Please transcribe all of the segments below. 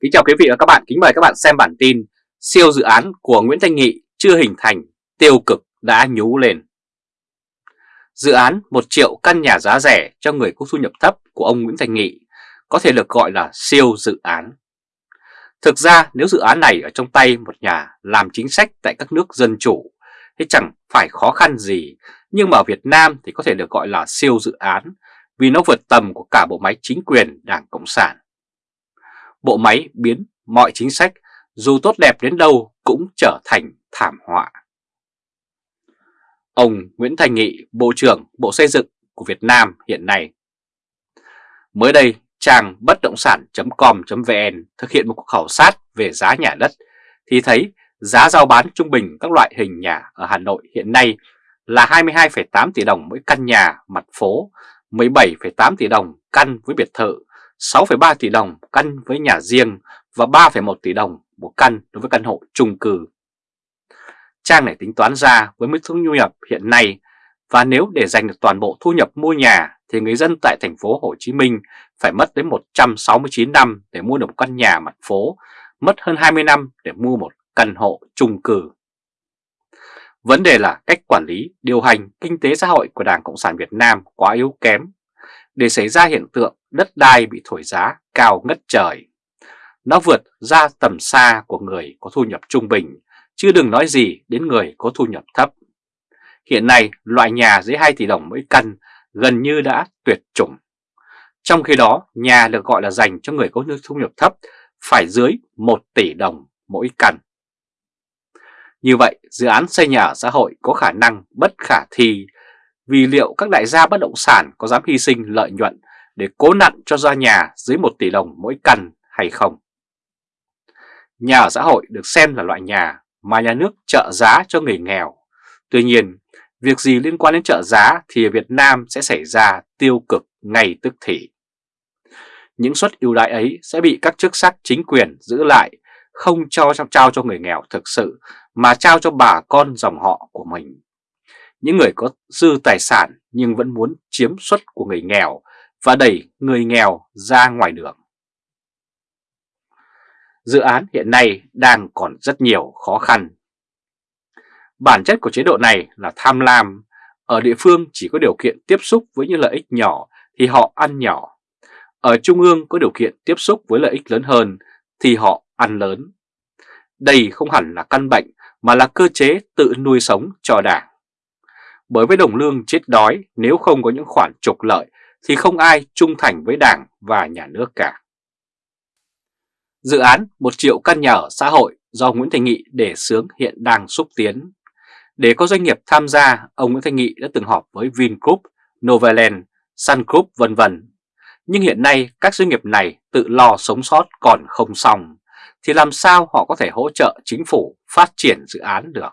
Kính chào quý vị và các bạn, kính mời các bạn xem bản tin Siêu dự án của Nguyễn Thanh Nghị chưa hình thành, tiêu cực đã nhú lên. Dự án 1 triệu căn nhà giá rẻ cho người có thu nhập thấp của ông Nguyễn Thanh Nghị có thể được gọi là siêu dự án. Thực ra nếu dự án này ở trong tay một nhà làm chính sách tại các nước dân chủ thì chẳng phải khó khăn gì Nhưng mà ở Việt Nam thì có thể được gọi là siêu dự án vì nó vượt tầm của cả bộ máy chính quyền Đảng Cộng sản bộ máy biến mọi chính sách dù tốt đẹp đến đâu cũng trở thành thảm họa. Ông Nguyễn Thành Nghị, Bộ trưởng Bộ Xây dựng của Việt Nam hiện nay. Mới đây, trang bất động sản.com.vn thực hiện một cuộc khảo sát về giá nhà đất thì thấy giá giao bán trung bình các loại hình nhà ở Hà Nội hiện nay là 22,8 tỷ đồng mỗi căn nhà mặt phố, 17,8 tỷ đồng căn với biệt thự 6,3 tỷ đồng căn với nhà riêng và 3,1 tỷ đồng một căn đối với căn hộ chung cư. Trang này tính toán ra với mức thu nhập hiện nay và nếu để dành được toàn bộ thu nhập mua nhà thì người dân tại thành phố Hồ Chí Minh phải mất đến 169 năm để mua được một căn nhà mặt phố, mất hơn 20 năm để mua một căn hộ chung cư. Vấn đề là cách quản lý, điều hành kinh tế xã hội của Đảng Cộng sản Việt Nam quá yếu kém để xảy ra hiện tượng đất đai bị thổi giá cao ngất trời. Nó vượt ra tầm xa của người có thu nhập trung bình, chứ đừng nói gì đến người có thu nhập thấp. Hiện nay, loại nhà dưới 2 tỷ đồng mỗi căn gần như đã tuyệt chủng. Trong khi đó, nhà được gọi là dành cho người có thu nhập thấp phải dưới 1 tỷ đồng mỗi căn. Như vậy, dự án xây nhà ở xã hội có khả năng bất khả thi vì liệu các đại gia bất động sản có dám hy sinh lợi nhuận để cố nặn cho ra nhà dưới 1 tỷ đồng mỗi căn hay không? Nhà ở xã hội được xem là loại nhà mà nhà nước trợ giá cho người nghèo. Tuy nhiên, việc gì liên quan đến trợ giá thì ở Việt Nam sẽ xảy ra tiêu cực ngay tức thì. Những suất ưu đãi ấy sẽ bị các chức sắc chính quyền giữ lại, không cho trao cho người nghèo thực sự mà trao cho bà con dòng họ của mình những người có dư tài sản nhưng vẫn muốn chiếm suất của người nghèo và đẩy người nghèo ra ngoài đường. Dự án hiện nay đang còn rất nhiều khó khăn. Bản chất của chế độ này là tham lam, ở địa phương chỉ có điều kiện tiếp xúc với những lợi ích nhỏ thì họ ăn nhỏ. Ở trung ương có điều kiện tiếp xúc với lợi ích lớn hơn thì họ ăn lớn. Đây không hẳn là căn bệnh mà là cơ chế tự nuôi sống cho đảng bởi với đồng lương chết đói nếu không có những khoản trục lợi thì không ai trung thành với đảng và nhà nước cả. Dự án 1 triệu căn nhà ở xã hội do Nguyễn Thành Nghị đề xướng hiện đang xúc tiến. Để có doanh nghiệp tham gia, ông Nguyễn Thành Nghị đã từng họp với Vingroup, Novaland, Sun Group vân vân. Nhưng hiện nay các doanh nghiệp này tự lo sống sót còn không xong, thì làm sao họ có thể hỗ trợ chính phủ phát triển dự án được?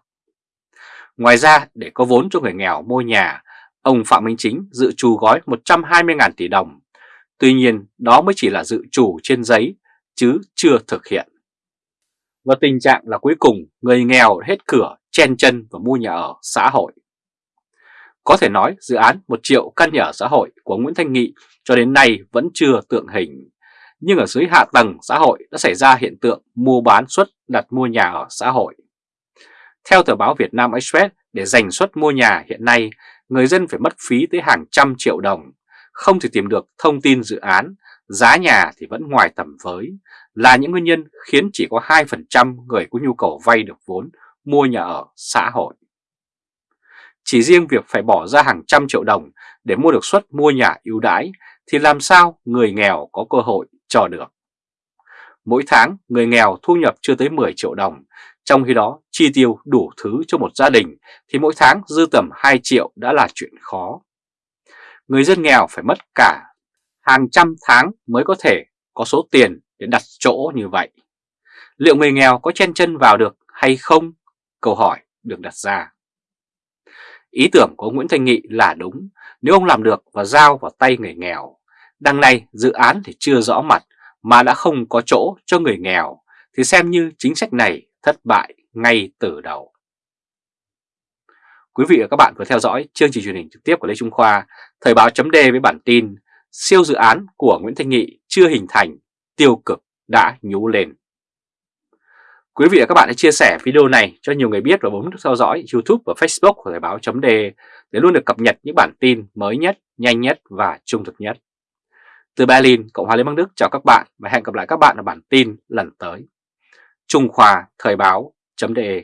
Ngoài ra, để có vốn cho người nghèo mua nhà, ông Phạm Minh Chính dự trù gói 120.000 tỷ đồng. Tuy nhiên, đó mới chỉ là dự trù trên giấy, chứ chưa thực hiện. Và tình trạng là cuối cùng người nghèo hết cửa, chen chân và mua nhà ở xã hội. Có thể nói dự án 1 triệu căn nhà ở xã hội của Nguyễn Thanh Nghị cho đến nay vẫn chưa tượng hình. Nhưng ở dưới hạ tầng xã hội đã xảy ra hiện tượng mua bán suất đặt mua nhà ở xã hội. Theo tờ báo Việt Nam Express, để giành suất mua nhà hiện nay, người dân phải mất phí tới hàng trăm triệu đồng, không thể tìm được thông tin dự án, giá nhà thì vẫn ngoài tầm với, là những nguyên nhân khiến chỉ có 2% người có nhu cầu vay được vốn mua nhà ở xã hội. Chỉ riêng việc phải bỏ ra hàng trăm triệu đồng để mua được suất mua nhà ưu đãi thì làm sao người nghèo có cơ hội cho được. Mỗi tháng người nghèo thu nhập chưa tới 10 triệu đồng trong khi đó, chi tiêu đủ thứ cho một gia đình thì mỗi tháng dư tầm 2 triệu đã là chuyện khó. Người dân nghèo phải mất cả hàng trăm tháng mới có thể có số tiền để đặt chỗ như vậy. Liệu người nghèo có chen chân vào được hay không? Câu hỏi được đặt ra. Ý tưởng của Nguyễn Thanh Nghị là đúng nếu ông làm được và giao vào tay người nghèo. Đằng này dự án thì chưa rõ mặt mà đã không có chỗ cho người nghèo thì xem như chính sách này thất bại ngay từ đầu. Quý vị và các bạn vừa theo dõi chương trình truyền hình trực tiếp của Lê Trung Khoa, Thời báo chấm với bản tin Siêu dự án của Nguyễn Thanh Nghị chưa hình thành, tiêu cực đã nhú lên. Quý vị và các bạn hãy chia sẻ video này cho nhiều người biết và bấm nút theo dõi YouTube và Facebook của Thời báo chấm để luôn được cập nhật những bản tin mới nhất, nhanh nhất và trung thực nhất. Từ Berlin, Cộng hòa Liên bang Đức chào các bạn và hẹn gặp lại các bạn ở bản tin lần tới. Trung Khoa Thời báo .de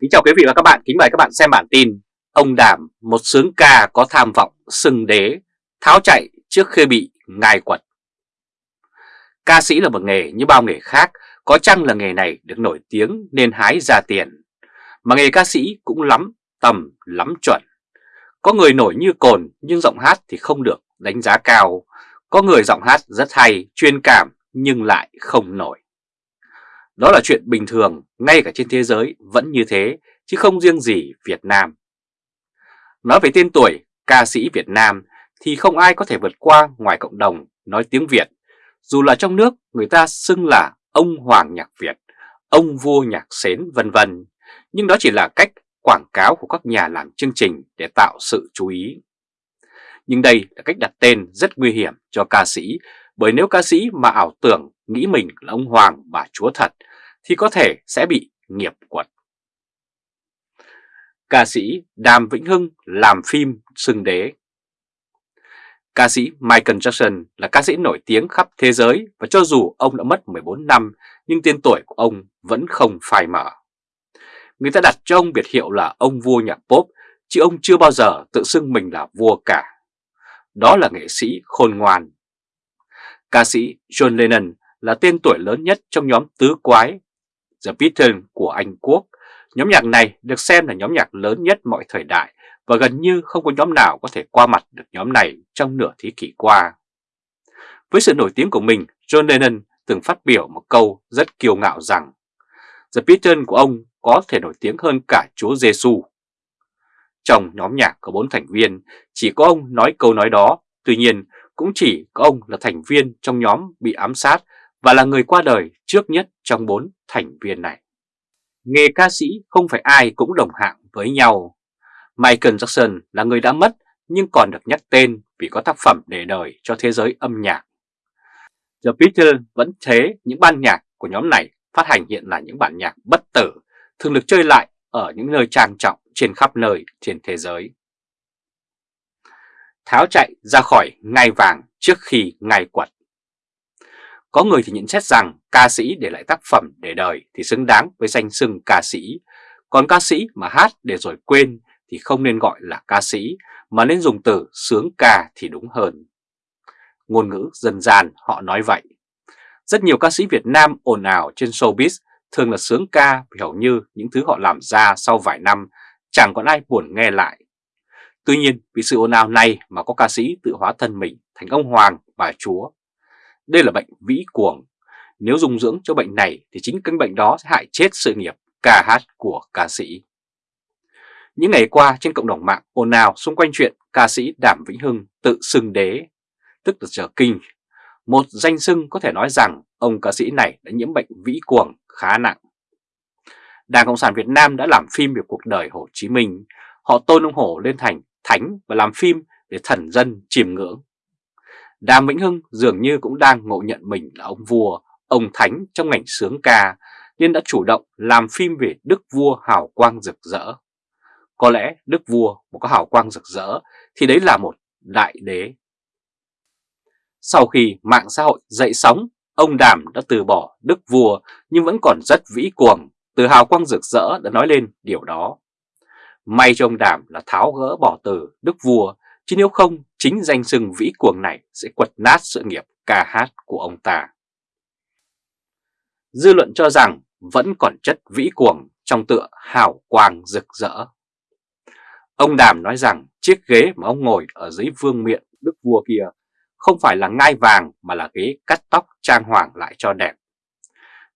Kính chào quý vị và các bạn, kính mời các bạn xem bản tin Ông Đảm, một sướng ca có tham vọng sừng đế, tháo chạy trước khi bị ngài quật. Ca sĩ là một nghề như bao nghề khác, có chăng là nghề này được nổi tiếng nên hái ra tiền. Mà nghề ca sĩ cũng lắm, tầm, lắm chuẩn. Có người nổi như cồn nhưng giọng hát thì không được đánh giá cao. Có người giọng hát rất hay, chuyên cảm nhưng lại không nổi. Đó là chuyện bình thường, ngay cả trên thế giới vẫn như thế, chứ không riêng gì Việt Nam. Nói về tên tuổi ca sĩ Việt Nam thì không ai có thể vượt qua ngoài cộng đồng nói tiếng Việt. Dù là trong nước người ta xưng là ông Hoàng Nhạc Việt, ông vua nhạc xến vân vân, nhưng đó chỉ là cách quảng cáo của các nhà làm chương trình để tạo sự chú ý. Nhưng đây là cách đặt tên rất nguy hiểm cho ca sĩ, bởi nếu ca sĩ mà ảo tưởng nghĩ mình là ông Hoàng bà chúa thật, thì có thể sẽ bị nghiệp quật. Ca sĩ Đàm Vĩnh Hưng làm phim sưng đế Ca sĩ Michael Jackson là ca sĩ nổi tiếng khắp thế giới và cho dù ông đã mất 14 năm nhưng tên tuổi của ông vẫn không phai mở. Người ta đặt cho ông biệt hiệu là ông vua nhạc pop chứ ông chưa bao giờ tự xưng mình là vua cả. Đó là nghệ sĩ khôn ngoan. Ca sĩ John Lennon là tên tuổi lớn nhất trong nhóm tứ quái The Beatles của Anh Quốc. Nhóm nhạc này được xem là nhóm nhạc lớn nhất mọi thời đại và gần như không có nhóm nào có thể qua mặt được nhóm này trong nửa thế kỷ qua. Với sự nổi tiếng của mình, John Lennon từng phát biểu một câu rất kiêu ngạo rằng The Beatles của ông có thể nổi tiếng hơn cả Chúa Giêsu. Trong nhóm nhạc có bốn thành viên, chỉ có ông nói câu nói đó, tuy nhiên cũng chỉ có ông là thành viên trong nhóm bị ám sát và là người qua đời trước nhất trong bốn thành viên này. Nghề ca sĩ không phải ai cũng đồng hạng với nhau. Michael Jackson là người đã mất nhưng còn được nhắc tên vì có tác phẩm để đời cho thế giới âm nhạc. The Beatles vẫn thế, những ban nhạc của nhóm này phát hành hiện là những bản nhạc bất tử, thường được chơi lại ở những nơi trang trọng trên khắp nơi trên thế giới. Tháo chạy ra khỏi ngai vàng trước khi ngai quật. Có người thì nhận xét rằng ca sĩ để lại tác phẩm để đời thì xứng đáng với danh xưng ca sĩ, còn ca sĩ mà hát để rồi quên thì không nên gọi là ca sĩ mà nên dùng từ sướng ca thì đúng hơn. Ngôn ngữ dân gian họ nói vậy. Rất nhiều ca sĩ Việt Nam ồn ào trên showbiz thường là sướng ca vì hầu như những thứ họ làm ra sau vài năm chẳng còn ai buồn nghe lại. Tuy nhiên vì sự ồn ào này mà có ca sĩ tự hóa thân mình thành ông Hoàng, bà Chúa. Đây là bệnh vĩ cuồng. Nếu dùng dưỡng cho bệnh này thì chính căn bệnh đó sẽ hại chết sự nghiệp ca hát của ca sĩ. Những ngày qua trên cộng đồng mạng ồn ào xung quanh chuyện ca sĩ Đàm Vĩnh Hưng tự xưng đế, tức là trở kinh. Một danh xưng có thể nói rằng ông ca sĩ này đã nhiễm bệnh vĩ cuồng khá nặng. Đảng Cộng sản Việt Nam đã làm phim về cuộc đời Hồ Chí Minh. Họ tôn ông Hồ lên thành thánh và làm phim để thần dân chiêm ngưỡng. Đàm Vĩnh Hưng dường như cũng đang ngộ nhận mình là ông vua, ông thánh trong ngành sướng ca, nên đã chủ động làm phim về Đức Vua hào quang rực rỡ. Có lẽ Đức Vua một có hào quang rực rỡ thì đấy là một đại đế. Sau khi mạng xã hội dậy sóng, ông Đàm đã từ bỏ Đức Vua nhưng vẫn còn rất vĩ cuồng, từ hào quang rực rỡ đã nói lên điều đó. May cho ông Đàm là tháo gỡ bỏ từ Đức Vua, chứ nếu không chính danh sừng vĩ cuồng này sẽ quật nát sự nghiệp ca hát của ông ta. Dư luận cho rằng vẫn còn chất vĩ cuồng trong tựa hào quang rực rỡ. Ông Đàm nói rằng chiếc ghế mà ông ngồi ở dưới vương miện đức vua kia không phải là ngai vàng mà là ghế cắt tóc trang hoàng lại cho đẹp.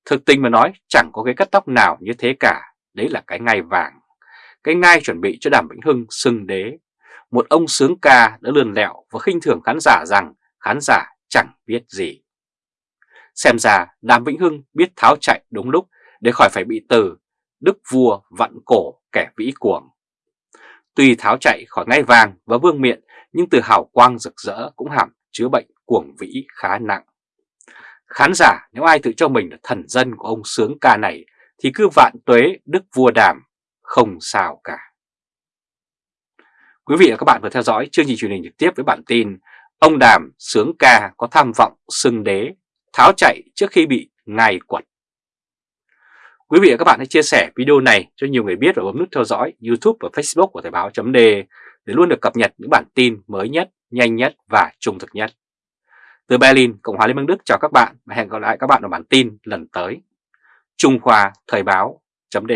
Thực tình mà nói chẳng có cái cắt tóc nào như thế cả, đấy là cái ngai vàng. Cái ngai chuẩn bị cho Đàm Vĩnh Hưng xưng đế. Một ông sướng ca đã lườn lẹo và khinh thường khán giả rằng khán giả chẳng biết gì. Xem ra Đàm Vĩnh Hưng biết tháo chạy đúng lúc để khỏi phải bị từ Đức vua vặn cổ kẻ vĩ cuồng. Tuy tháo chạy khỏi ngai vàng và vương miện nhưng từ hào quang rực rỡ cũng hàm chứa bệnh cuồng vĩ khá nặng. Khán giả nếu ai tự cho mình là thần dân của ông sướng ca này thì cứ vạn tuế đức vua đàm, không sao cả. Quý vị và các bạn vừa theo dõi chương trình truyền hình trực tiếp với bản tin Ông Đàm sướng ca có tham vọng xưng đế, tháo chạy trước khi bị ngài quật. Quý vị và các bạn hãy chia sẻ video này cho nhiều người biết và bấm nút theo dõi YouTube và Facebook của Thời báo.de để luôn được cập nhật những bản tin mới nhất, nhanh nhất và trung thực nhất. Từ Berlin, Cộng hòa Liên bang Đức chào các bạn và hẹn gặp lại các bạn ở bản tin lần tới. Trung Khoa Thời báo chấm